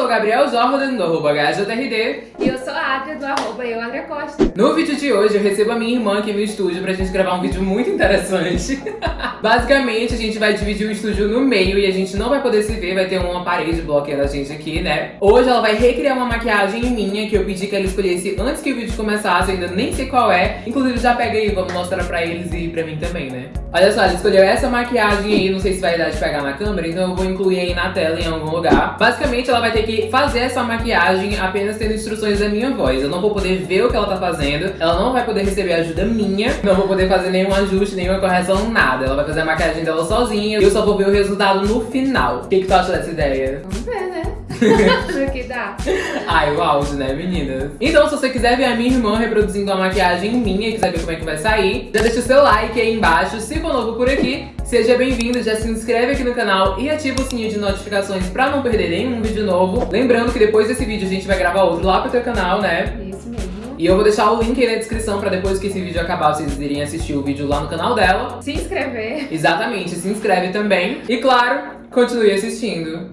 sou o Gabriel Jordan, do arroba HJRD. E eu sou a Adria, do arroba eu, Adria Costa. No vídeo de hoje, eu recebo a minha irmã aqui no estúdio pra gente gravar um vídeo muito interessante. Basicamente, a gente vai dividir o estúdio no meio e a gente não vai poder se ver, vai ter uma parede bloqueando a gente aqui, né? Hoje ela vai recriar uma maquiagem minha que eu pedi que ela escolhesse antes que o vídeo começasse, eu ainda nem sei qual é. Inclusive, já pega aí, vamos mostrar pra eles e pra mim também, né? Olha só, ela escolheu essa maquiagem aí, não sei se vai dar de pegar na câmera, então eu vou incluir aí na tela em algum lugar. Basicamente, ela vai ter que fazer essa maquiagem apenas tendo instruções da minha voz. Eu não vou poder ver o que ela tá fazendo, ela não vai poder receber ajuda minha, não vou poder fazer nenhum ajuste, nenhuma correção, nada. Ela vai fazer a maquiagem dela sozinha e eu só vou ver o resultado no final. O que, que tu acha dessa ideia? Vamos ver, né? Que dá. Ai, o auge, né, meninas? Então, se você quiser ver a minha irmã reproduzindo a maquiagem minha e quiser ver como é que vai sair, já deixa o seu like aí embaixo. Se for novo por aqui, seja bem-vindo, já se inscreve aqui no canal e ativa o sininho de notificações pra não perder nenhum vídeo novo. Lembrando que depois desse vídeo a gente vai gravar outro lá pro teu canal, né? Isso mesmo. E eu vou deixar o link aí na descrição pra depois que esse vídeo acabar, vocês irem assistir o vídeo lá no canal dela. Se inscrever. Exatamente, se inscreve também. E claro, continue assistindo.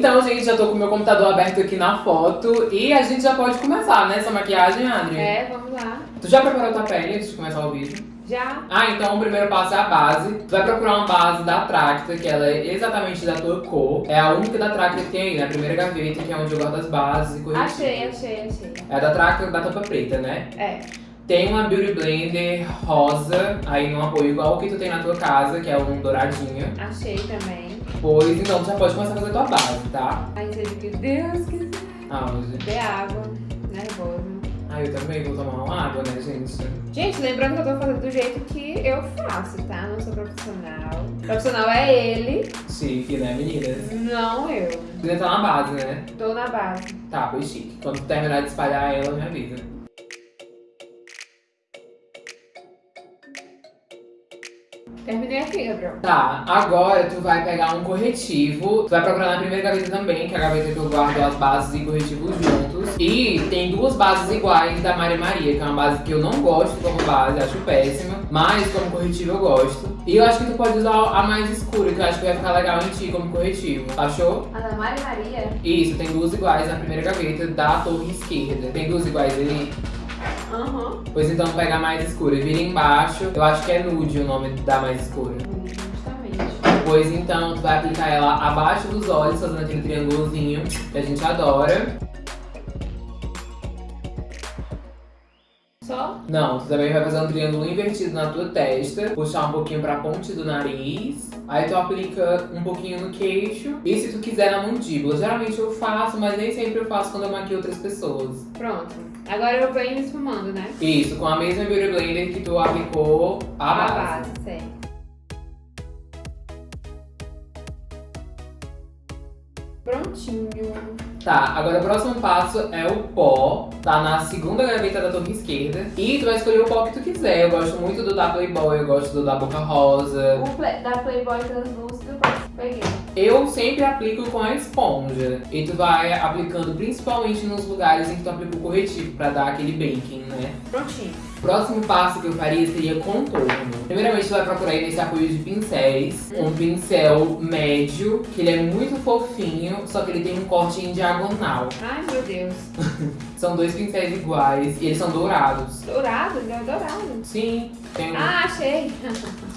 Então, gente, já tô com o meu computador aberto aqui na foto e a gente já pode começar, né, essa maquiagem, Adri? É, vamos lá. Tu já preparou tua pele antes de começar o vídeo? Já. Ah, então o primeiro passo é a base. Tu vai procurar uma base da Tracta, que ela é exatamente da tua cor. É a única da Tracta que tem aí, na primeira gaveta, que é onde eu guardo as bases e corretivos. Achei, achei, achei. É a da Tracta da tampa preta, né? É. Tem uma Beauty Blender rosa, aí num apoio igual o que tu tem na tua casa, que é um douradinho. Achei também. Pois então já pode começar a fazer tua base, tá? Aí seja o que Deus quiser. Ah, hoje. Beber água. Nervoso. Ah, eu também vou tomar uma água, né, gente? Gente, lembrando que eu tô fazendo do jeito que eu faço, tá? Não sou profissional. Profissional é ele, Chique, né, meninas? não eu. Ainda tá na base, né? Tô na base. Tá, pois chique. Quando tu terminar de espalhar ela, me avisa. Terminei aqui, Gabriel. Tá, agora tu vai pegar um corretivo. Tu vai procurar na primeira gaveta também, que é a gaveta que eu guardo as bases e corretivos juntos. E tem duas bases iguais da Maria Maria, que é uma base que eu não gosto como base, acho péssima. Mas como corretivo eu gosto. E eu acho que tu pode usar a mais escura, que eu acho que vai ficar legal em ti como corretivo. Achou? Ana Maria Maria? Isso, tem duas iguais na primeira gaveta da torre esquerda. Tem duas iguais ali? Aham. Pois então pega a mais escura e vira embaixo. Eu acho que é nude o nome da mais escura. Justamente. Pois então tu vai aplicar ela abaixo dos olhos, fazendo aquele triângulozinho que a gente adora. Só? Não, tu também vai fazer um triângulo invertido na tua testa, puxar um pouquinho pra ponte do nariz. Aí tu aplica um pouquinho no queixo. E se tu quiser na mandíbula. Geralmente eu faço, mas nem sempre eu faço quando eu maquio outras pessoas. Pronto. Agora eu venho esfumando, né? Isso, com a mesma Beauty Blender que tu aplicou a base. A base, certo. Prontinho. Tá, agora o próximo passo é o pó. Tá na segunda gaveta da torre esquerda. E tu vai escolher o pó que tu quiser. Eu gosto muito do da Playboy, eu gosto do da Boca Rosa. O da Playboy translúcido, peguei. Eu sempre aplico com a esponja. E tu vai aplicando principalmente nos lugares em que tu aplica o corretivo, pra dar aquele baking, né? Prontinho. Próximo passo que eu faria seria contorno. Primeiramente, tu vai procurar aí nesse apoio de pincéis. Um pincel médio, que ele é muito fofinho, só que ele tem um corte em diagonal. Ai, meu Deus. São dois pincéis iguais e eles são dourados. Dourado? Ele é dourado. Sim, tem. Ah, achei.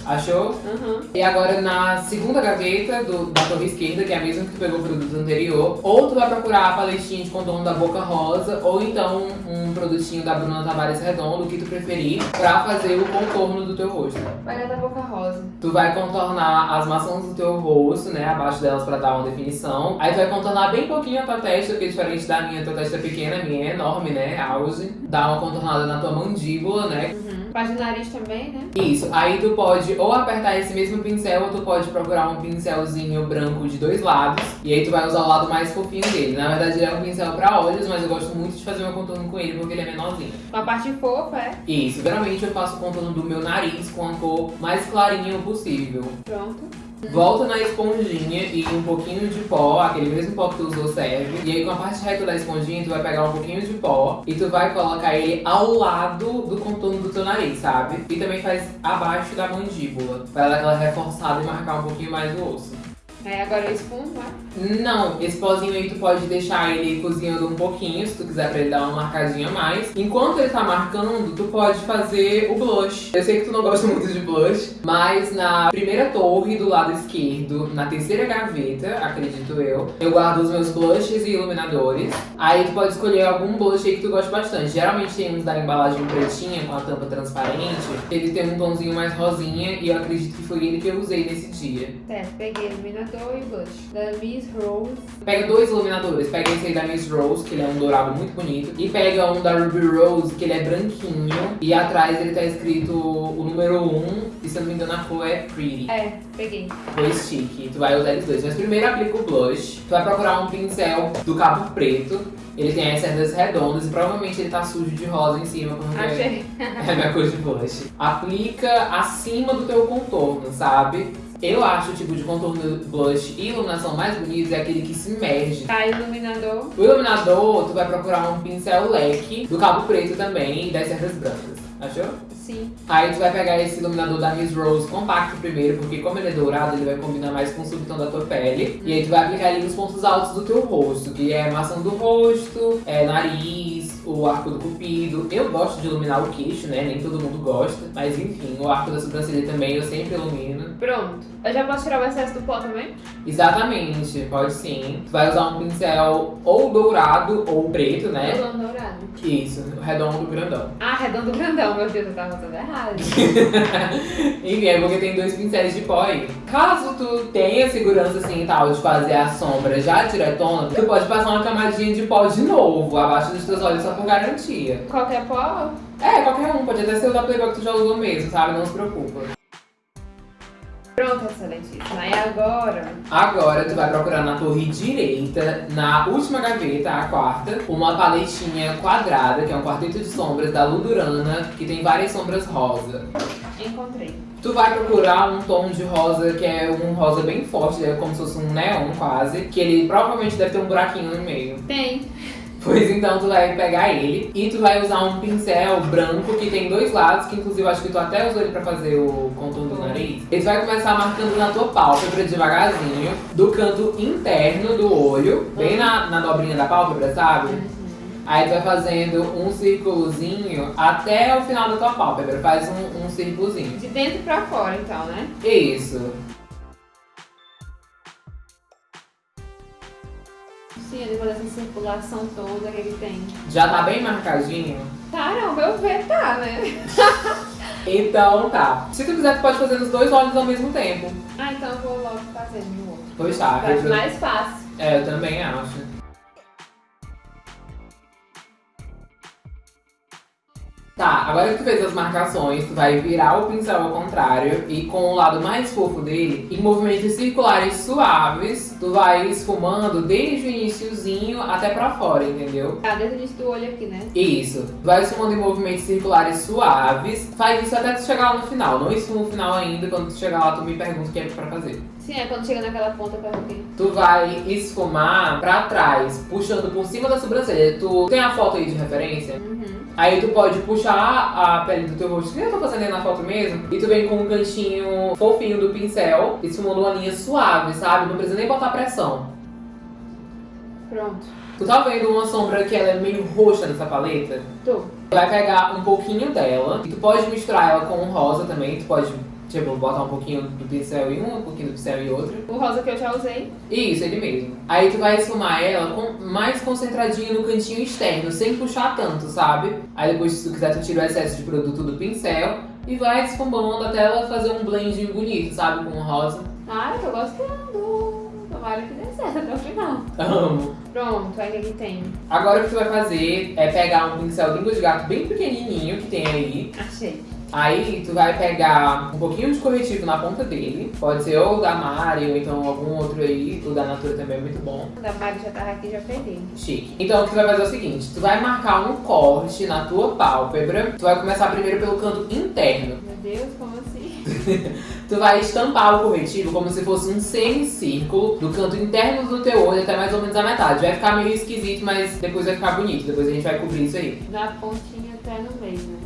Achou? Aham. E agora na segunda gaveta do, da torre esquerda, que é a mesma que tu pegou o produto anterior, ou tu vai procurar a paletinha de contorno da Boca Rosa, ou então um produtinho da Bruna Tavares Redondo, o que tu preferir, pra fazer o contorno do teu rosto. Vai dar da boca rosa. Tu vai contornar as maçãs do teu rosto, né, abaixo delas pra dar uma definição. Aí tu vai contornar bem pouquinho a tua testa, porque diferente da minha, tua testa é pequena, a minha é enorme, né, auge. Dá uma contornada na tua mandíbula, né, Uhum. Faz o nariz também, né? isso, aí tu pode ou apertar esse mesmo pincel ou tu pode procurar um pincelzinho branco de dois lados e aí tu vai usar o lado mais fofinho dele. Na verdade ele é um pincel pra olhos, mas eu gosto muito de fazer meu contorno com ele porque ele é menorzinho. Com a parte fofa, é? Isso, geralmente eu faço o contorno do meu nariz com a cor mais clarinha possível. Pronto. Volta na esponjinha e um pouquinho de pó, aquele mesmo pó que tu usou serve. E aí com a parte reta da esponjinha, tu vai pegar um pouquinho de pó e tu vai colocar ele ao lado do contorno do teu nariz, sabe? E também faz abaixo da mandíbula, pra dar aquela reforçada e marcar um pouquinho mais o osso. Aí agora eu espumo, né? Não, esse pozinho aí tu pode deixar ele cozinhando um pouquinho, se tu quiser pra ele dar uma marcadinha a mais. Enquanto ele tá marcando, tu pode fazer o blush. Eu sei que tu não gosta muito de blush, mas na primeira torre do lado esquerdo, na terceira gaveta, acredito eu, eu guardo os meus blushes e iluminadores. Aí tu pode escolher algum blush aí que tu gosta bastante. Geralmente tem uns da embalagem pretinha com a tampa transparente. Ele tem um tomzinho mais rosinha e eu acredito que foi ele que eu usei nesse dia. Certo, peguei o iluminador e o blush. Da Miss Rose. Pega dois iluminadores, pega esse aí da Miss Rose, que ele é um dourado muito bonito, e pega um da Ruby Rose, que ele é branquinho, e atrás ele tá escrito o número 1, e se eu não me engano a cor é Pretty. É, peguei. Foi chique, tu vai usar eles dois. Mas primeiro aplica o blush, tu vai procurar um pincel do cabo preto, ele tem as cerdas redondas e provavelmente ele tá sujo de rosa em cima, porque Achei. é a minha cor de blush. Aplica acima do teu contorno, sabe? Eu acho o tipo de contorno blush e iluminação mais bonito é aquele que se imerge. Tá, iluminador. O iluminador, tu vai procurar um pincel leque do cabo preto também e das cerdas brancas. Achou? Sim. Aí tu vai pegar esse iluminador da Miss Rose compacto primeiro, porque como ele é dourado, ele vai combinar mais com o subtom da tua pele. E aí tu vai aplicar ele nos pontos altos do teu rosto, que é maçã do rosto, é nariz, o arco do cupido. Eu gosto de iluminar o queixo, né? Nem todo mundo gosta. Mas enfim, o arco da sobrancelha também eu sempre ilumino. Pronto. Eu já posso tirar o excesso do pó também? Exatamente, pode sim. Tu vai usar um pincel ou dourado ou preto, né? Redondo dourado. Isso, redondo grandão. Ah, redondo grandão, meu Deus, eu tava usando errado. Enfim, é porque tem dois pincéis de pó aí. Caso tu tenha segurança assim e tal de fazer a sombra já diretona, tu pode passar uma camadinha de pó de novo, abaixo dos teus olhos só por garantia. Qualquer pó? É, qualquer um, pode até ser o da Playboy que tu já usou mesmo, sabe? Não se preocupa. Pronto, excelentíssima. E agora? Agora tu vai procurar na torre direita, na última gaveta, a quarta, uma paletinha quadrada, que é um quarteto de sombras da Ludurana, que tem várias sombras rosa. Encontrei. Tu vai procurar um tom de rosa que é um rosa bem forte, é como se fosse um neon quase, que ele provavelmente deve ter um buraquinho no meio. Tem. Pois então tu vai pegar ele e tu vai usar um pincel branco que tem dois lados, que inclusive eu acho que tu até usou ele pra fazer o contorno do nariz. Ele vai começar marcando na tua pálpebra devagarzinho, do canto interno do olho, bem na, na dobrinha da pálpebra, sabe? Aí tu vai fazendo um círculozinho até o final da tua pálpebra. Faz um, um círculozinho. De dentro pra fora, então, né? Isso. Ele vai dessa circulação toda que ele tem. Já tá bem marcadinho? Caramba, eu ver tá, né? Então tá. Se tu quiser, tu pode fazer nos dois olhos ao mesmo tempo. Ah, então eu vou logo fazer no outro. Pois tá. Vai eu- mais fácil. É, eu também acho. Tá, agora que tu fez as marcações, tu vai virar o pincel ao contrário e com o lado mais fofo dele, em movimentos circulares suaves, tu vai esfumando desde o iniciozinho até pra fora, entendeu? Tá, desde o início do olho aqui, né? Isso. Tu vai esfumando em movimentos circulares suaves, faz isso até tu chegar lá no final. Não esfuma o final ainda, quando tu chegar lá tu me pergunta o que é pra fazer. Sim, é quando chega naquela ponta pra aqui. Tu vai esfumar pra trás, puxando por cima da sobrancelha. Tu tem a foto aí de referência? Uhum. Aí tu pode puxar a pele do teu rosto, que eu tô fazendo aí na foto mesmo, e tu vem com um cantinho fofinho do pincel, esfumando uma linha suave, sabe? Não precisa nem botar pressão. Pronto. Tu tá vendo uma sombra que ela é meio roxa nessa paleta? Tô. Tu vai pegar um pouquinho dela, e tu pode misturar ela com o rosa também, tu pode, tipo, botar um pouquinho do pincel em um, um pouquinho do pincel em outro. O rosa que eu já usei. Isso, ele mesmo. Aí tu vai esfumar ela com, mais concentradinho no cantinho externo, sem puxar tanto, sabe? Aí depois, se tu quiser, tu tira o excesso de produto do pincel e vai esfumando até ela fazer um blendinho bonito, sabe? Com o rosa. Ai, tô gostando. Tomara que dê certo até o final. Amo. Pronto, aí o que que tem? Agora o que tu vai fazer é pegar um pincel língua de gato bem pequenininho que tem aí. Achei. Aí tu vai pegar um pouquinho de corretivo na ponta dele. Pode ser ou da Mari, ou então algum outro aí. O da Natura também é muito bom. Da Mari já tava aqui, já peguei. Chique. Então o que tu vai fazer é o seguinte. Tu vai marcar um corte na tua pálpebra. Tu vai começar primeiro pelo canto interno. Meu Deus, como assim? Tu vai estampar o corretivo como se fosse um semicírculo do canto interno do teu olho até mais ou menos a metade. Vai ficar meio esquisito, mas depois vai ficar bonito. Depois a gente vai cobrir isso aí. Da pontinha até no meio, né?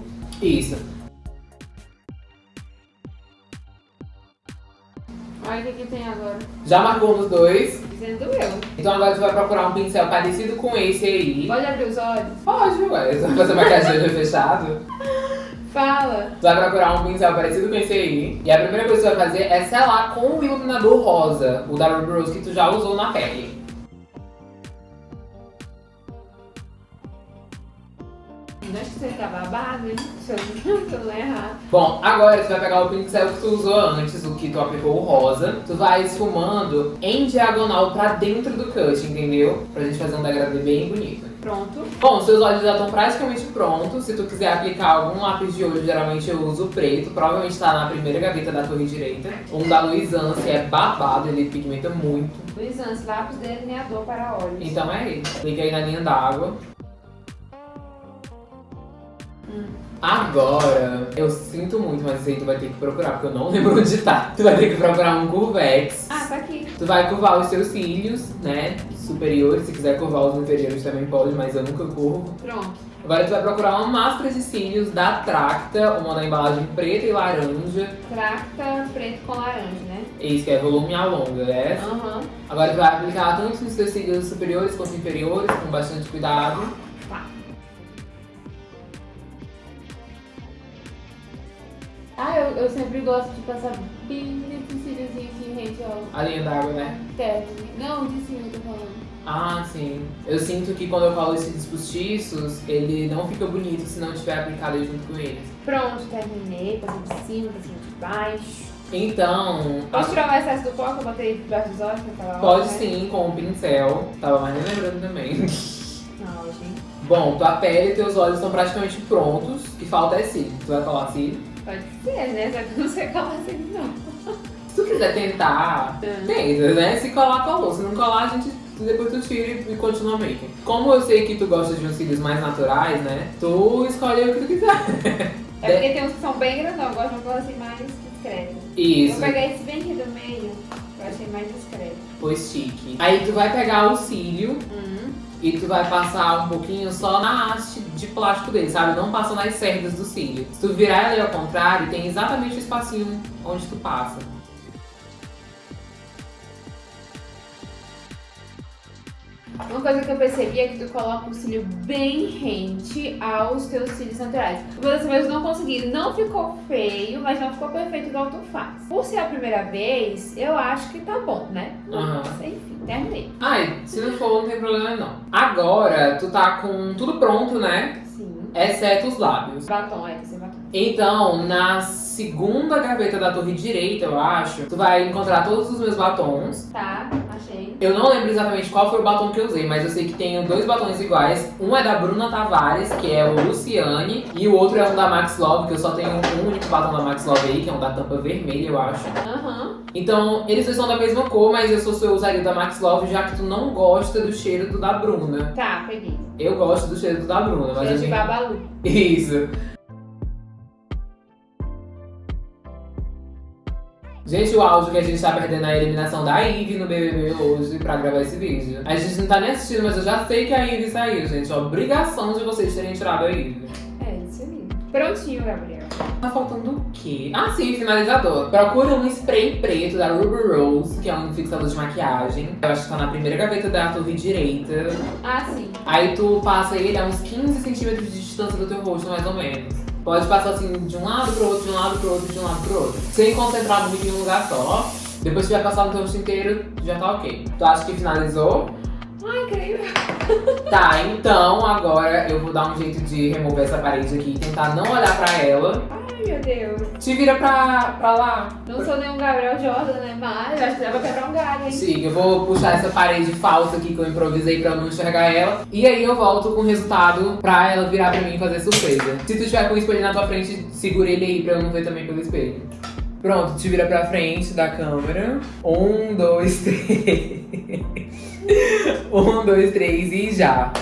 Isso. Olha o que, que tem agora. Já marcou nos dois. Dizendo eu. Então agora tu vai procurar um pincel parecido com esse aí. Pode abrir os olhos? Pode, ué. Vai fazer maquiagem de olho fechado. Fala. Tu vai procurar um pincel parecido com esse aí. E a primeira coisa que tu vai fazer é selar com o iluminador rosa. O da Ruby Rose que tu já usou na pele. Acho que você tá babado, hein? Se eu não errar. Bom, agora tu vai pegar o pincel que tu usou antes, o que tu aplicou o rosa. Tu vai esfumando em diagonal pra dentro do cut, entendeu? Pra gente fazer um degradê bem bonito. Pronto. Bom, seus olhos já estão praticamente prontos. Se tu quiser aplicar algum lápis de olho, geralmente eu uso o preto. Provavelmente tá na primeira gaveta da torre direita. Um da Luisance, que é babado, ele pigmenta muito. Luiz Antes, lápis delineador para olhos. Então é ele. Aplica aí na linha d'água. Agora, eu sinto muito, mas isso aí tu vai ter que procurar, porque eu não lembro onde tá. Tu vai ter que procurar um Curvex. Ah, tá aqui. Tu vai curvar os teus cílios, né? Superiores. Se quiser curvar os inferiores também pode, mas eu nunca curvo. Pronto. Agora tu vai procurar uma máscara de cílios da Tracta, uma da embalagem preta e laranja. Tracta preto com laranja, né? Esse que é volume a longa, é essa. Aham. Agora tu vai aplicar tanto nos teus cílios superiores quanto inferiores, com bastante cuidado. Tá. Eu, sempre gosto de passar bem cíliozinhos assim, rente ao A linha d'água, né? término. Não, de cima eu tô falando. Ah, sim. Eu sinto que quando eu colo esses postiços, ele não fica bonito se não tiver aplicado junto com eles. Pronto, terminei. Passei de cima, passei de baixo. Então, a- Posso tirar o excesso do pó que eu botei debaixo dos olhos naquela hora? pode né? sim com o pincel. Tava mais nem lembrando também. Não, gente. Bom, tua pele e teus olhos estão praticamente prontos. O que falta é cílio. Tu vai colar cílio. Pode ser, né? Só que eu não sei colar assim, não. Se tu quiser tentar, Hum. tenta, né? Se colar, colou. Se não colar, a gente depois tu tira e continua making. Como eu sei que tu gosta de uns cílios mais naturais, né? Tu escolhe o que tu quiser. É porque tem uns que são bem grandão, eu gosto de uma coisa assim mais discreta. Isso. Eu vou pegar esse bem aqui do meio, eu achei mais discreto. Pois chique. Aí tu vai pegar o cílio Hum. E tu vai passar um pouquinho só na haste de plástico dele, sabe? Não passa nas cerdas do cílio. Se tu virar ele ao contrário, tem exatamente o espacinho onde tu passa. Uma coisa que eu percebi é que tu coloca o cílio bem rente aos teus cílios naturais. Uma dessa vez eu não consegui, não ficou feio, mas não ficou perfeito igual tu faz. Por ser a primeira vez, eu acho que tá bom, né? Aham. Mas, enfim, terminei. Ai, se não for, não tem problema não. Agora, tu tá com tudo pronto, né? Sim. Exceto os lábios. Batom, é, sem batom. Então, na segunda gaveta da torre direita, eu acho, tu vai encontrar todos os meus batons. Tá. Eu não lembro exatamente qual foi o batom que eu usei, mas eu sei que tenho dois batons iguais. Um é da Bruna Tavares, que é o Luciane, e o outro é um da Max Love, que eu só tenho um único batom da Max Love aí, que é um da tampa vermelha, eu acho. Aham. Então, eles dois são da mesma cor, mas eu sou eu usaria o da Max Love, já que tu não gosta do cheiro do da Bruna. Tá, peguei. Eu gosto do cheiro do da Bruna, mas Cheiro de gente... babalu. Isso. Gente, o áudio que a gente tá perdendo é a eliminação da Ivy no BBB hoje pra gravar esse vídeo. A gente não tá nem assistindo, mas eu já sei que a Ivy saiu, gente. Obrigação de vocês terem tirado a Ivy. É, isso aí. Prontinho, Gabriel. Tá faltando o quê? Ah, sim, finalizador. Procura um spray preto da Ruby Rose, que é um fixador de maquiagem. Eu acho que tá na primeira gaveta da torre direita. Ah, sim. Aí tu passa ele a uns 15 centímetros de distância do teu rosto, mais ou menos. Pode passar assim de um lado pro outro, de um lado pro outro, de um lado pro outro. Sem concentrar muito em um lugar só. Depois que vai passar no teu rosto inteiro, já tá ok. Tu acha que finalizou? Ai, incrível. Tá, então agora eu vou dar um jeito de remover essa parede aqui e tentar não olhar pra ela. Meu Deus. Te vira pra, pra lá. Não sou nenhum Gabriel Jordan, né? Mas acho que dá pra quebrar um galho, hein? Sim, eu vou puxar essa parede falsa aqui que eu improvisei pra eu não enxergar ela. E aí eu volto com o resultado pra ela virar pra mim e fazer surpresa. Se tu tiver com o espelho na tua frente, segura ele aí pra eu não ver também pelo espelho. Pronto, te vira pra frente da câmera. Um, dois, três. um, dois, três e já.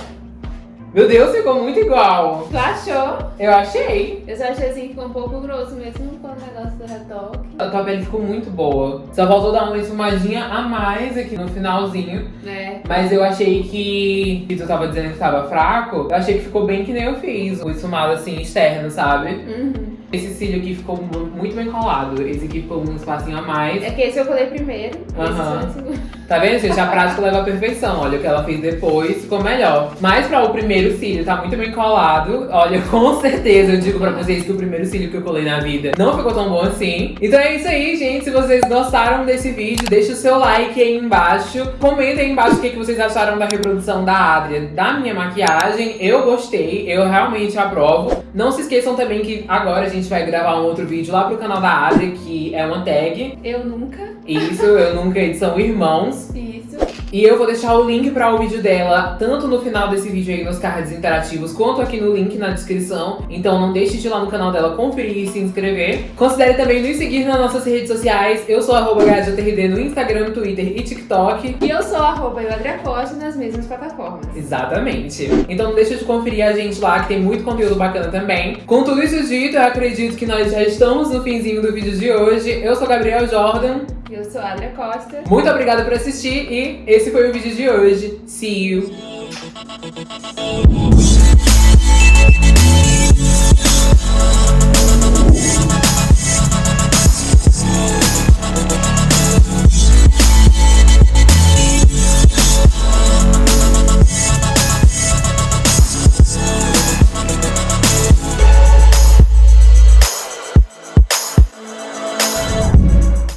Meu Deus, ficou muito igual. Tu achou? Eu achei. Eu só achei assim que ficou um pouco grosso mesmo com o negócio do retoque. A tua pele ficou muito boa. Só faltou dar uma esfumadinha a mais aqui no finalzinho. Né? Mas eu achei que. que tu tava dizendo que tava fraco. Eu achei que ficou bem que nem eu fiz. O esfumado assim, externo, sabe? Uhum. Esse cílio aqui ficou mu- muito bem colado. Esse aqui ficou um espacinho a mais. É que esse eu colei primeiro. Aham. Esse. Tá vendo, gente? A prática leva à perfeição. Olha o que ela fez depois, ficou melhor. Mas pra o primeiro cílio tá muito bem colado. Olha, com certeza eu digo pra vocês que o primeiro cílio que eu colei na vida não ficou tão bom assim. Então é isso aí, gente. Se vocês gostaram desse vídeo, deixa o seu like aí embaixo. Comenta aí embaixo o que, que vocês acharam da reprodução da Adria, da minha maquiagem. Eu gostei, eu realmente aprovo. Não se esqueçam também que agora a gente vai gravar um outro vídeo lá pro canal da Adria, que é uma tag. Eu nunca. Isso, eu nunca são irmãos. Isso. E eu vou deixar o link para o vídeo dela, tanto no final desse vídeo aí nos cards interativos, quanto aqui no link na descrição. Então não deixe de ir lá no canal dela conferir e se inscrever. Considere também nos seguir nas nossas redes sociais. Eu sou arroba no Instagram, Twitter e TikTok. E eu sou arroba nas mesmas plataformas. Exatamente. Então não deixa de conferir a gente lá, que tem muito conteúdo bacana também. Com tudo isso dito, eu acredito que nós já estamos no finzinho do vídeo de hoje. Eu sou Gabriel Jordan. Eu sou a Adria Costa. Muito obrigada por assistir e esse foi o vídeo de hoje. See you!